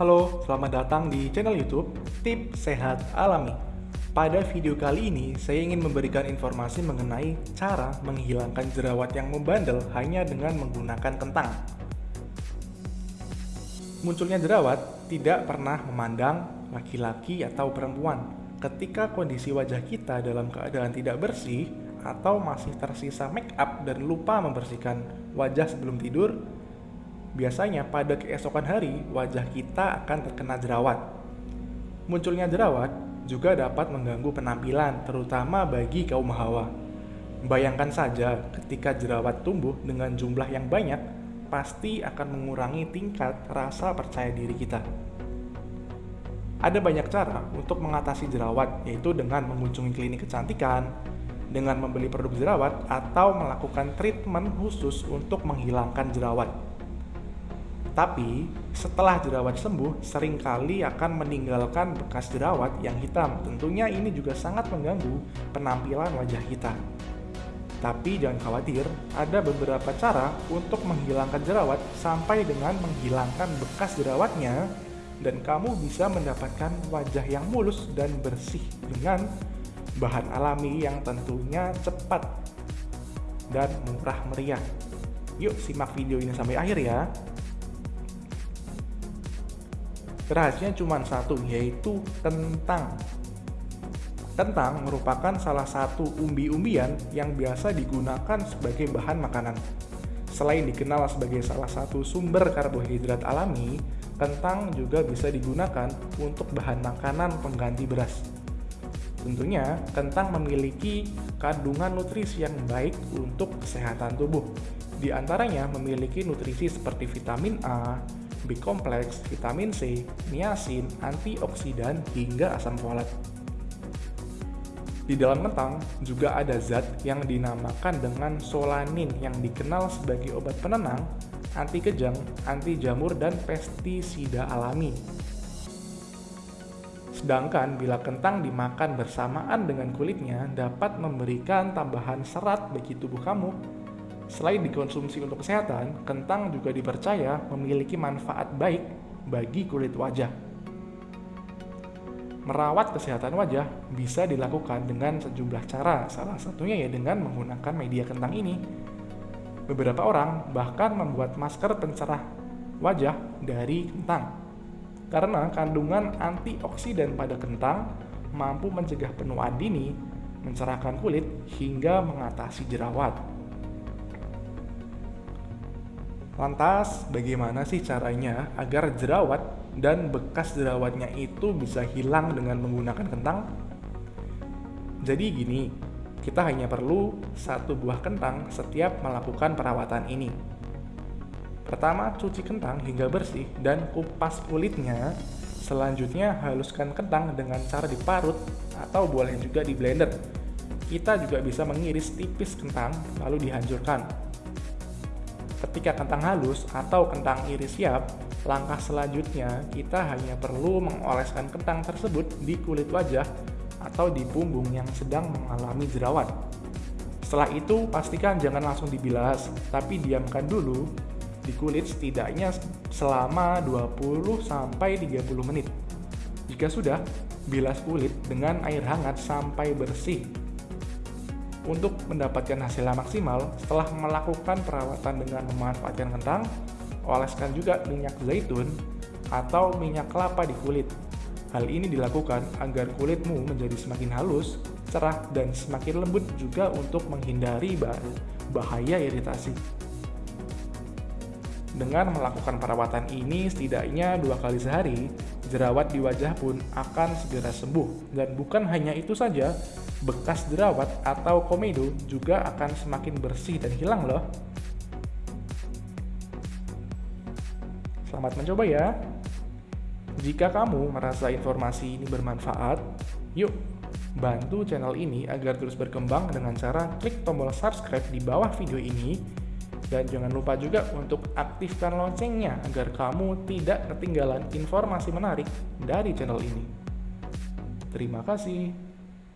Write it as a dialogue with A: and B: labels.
A: Halo, selamat datang di channel YouTube Tip Sehat Alami. Pada video kali ini, saya ingin memberikan informasi mengenai cara menghilangkan jerawat yang membandel hanya dengan menggunakan kentang. Munculnya jerawat tidak pernah memandang laki-laki atau perempuan. Ketika kondisi wajah kita dalam keadaan tidak bersih atau masih tersisa make up dan lupa membersihkan wajah sebelum tidur, biasanya pada keesokan hari wajah kita akan terkena jerawat. Munculnya jerawat juga dapat mengganggu penampilan, terutama bagi kaum hawa. Bayangkan saja, ketika jerawat tumbuh dengan jumlah yang banyak, pasti akan mengurangi tingkat rasa percaya diri kita. Ada banyak cara untuk mengatasi jerawat, yaitu dengan mengunjungi klinik kecantikan, dengan membeli produk jerawat, atau melakukan treatment khusus untuk menghilangkan jerawat. Tapi, setelah jerawat sembuh, sering kali akan meninggalkan bekas jerawat yang hitam. Tentunya ini juga sangat mengganggu penampilan wajah kita. Tapi jangan khawatir, ada beberapa cara untuk menghilangkan jerawat sampai dengan menghilangkan bekas jerawatnya dan kamu bisa mendapatkan wajah yang mulus dan bersih dengan bahan alami yang tentunya cepat dan murah meriah. Yuk simak video ini sampai akhir ya. Rahasianya cuma satu, yaitu kentang. Kentang merupakan salah satu umbi-umbian yang biasa digunakan sebagai bahan makanan. Selain dikenal sebagai salah satu sumber karbohidrat alami, kentang juga bisa digunakan untuk bahan makanan pengganti beras. Tentunya, kentang memiliki kandungan nutrisi yang baik untuk kesehatan tubuh. Di antaranya memiliki nutrisi seperti vitamin A, B kompleks, vitamin C, niacin, antioksidan, hingga asam folat. Di dalam kentang juga ada zat yang dinamakan dengan solanin yang dikenal sebagai obat penenang, anti kejang, anti jamur, dan pestisida alami. Sedangkan bila kentang dimakan bersamaan dengan kulitnya dapat memberikan tambahan serat bagi tubuh kamu Selain dikonsumsi untuk kesehatan, kentang juga dipercaya memiliki manfaat baik bagi kulit wajah. Merawat kesehatan wajah bisa dilakukan dengan sejumlah cara, salah satunya ya dengan menggunakan media kentang ini. Beberapa orang bahkan membuat masker pencerah wajah dari kentang. Karena kandungan antioksidan pada kentang mampu mencegah penuaan dini, mencerahkan kulit, hingga mengatasi jerawat. Lantas, bagaimana sih caranya agar jerawat dan bekas jerawatnya itu bisa hilang dengan menggunakan kentang? Jadi gini, kita hanya perlu satu buah kentang setiap melakukan perawatan ini. Pertama, cuci kentang hingga bersih dan kupas kulitnya. Selanjutnya, haluskan kentang dengan cara diparut atau boleh juga di blender. Kita juga bisa mengiris tipis kentang lalu dihancurkan Ketika kentang halus atau kentang iris siap, langkah selanjutnya kita hanya perlu mengoleskan kentang tersebut di kulit wajah atau di punggung yang sedang mengalami jerawat. Setelah itu, pastikan jangan langsung dibilas, tapi diamkan dulu di kulit setidaknya selama 20-30 menit. Jika sudah, bilas kulit dengan air hangat sampai bersih untuk mendapatkan hasil yang maksimal, setelah melakukan perawatan dengan memanfaatkan kentang, oleskan juga minyak zaitun atau minyak kelapa di kulit. Hal ini dilakukan agar kulitmu menjadi semakin halus, cerah, dan semakin lembut juga untuk menghindari bahaya iritasi. Dengan melakukan perawatan ini setidaknya dua kali sehari, jerawat di wajah pun akan segera sembuh. Dan bukan hanya itu saja, bekas jerawat atau komedo juga akan semakin bersih dan hilang loh. Selamat mencoba ya. Jika kamu merasa informasi ini bermanfaat, yuk bantu channel ini agar terus berkembang dengan cara klik tombol subscribe di bawah video ini dan jangan lupa juga untuk aktifkan loncengnya agar kamu tidak ketinggalan informasi menarik dari channel ini. Terima kasih.